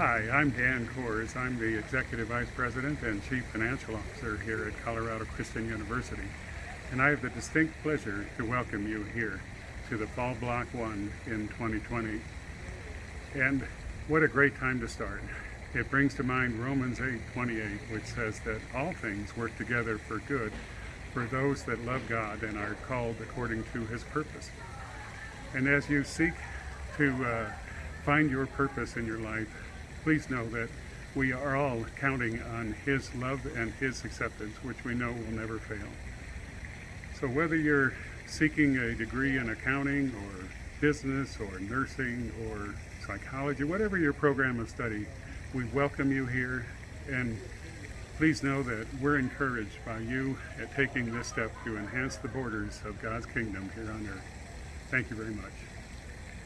Hi, I'm Dan Kors. I'm the Executive Vice President and Chief Financial Officer here at Colorado Christian University. And I have the distinct pleasure to welcome you here to the Fall Block 1 in 2020. And what a great time to start. It brings to mind Romans 8:28, which says that all things work together for good for those that love God and are called according to his purpose. And as you seek to uh, find your purpose in your life, please know that we are all counting on his love and his acceptance, which we know will never fail. So whether you're seeking a degree in accounting or business or nursing or psychology, whatever your program of study, we welcome you here and please know that we're encouraged by you at taking this step to enhance the borders of God's kingdom here on earth. Thank you very much.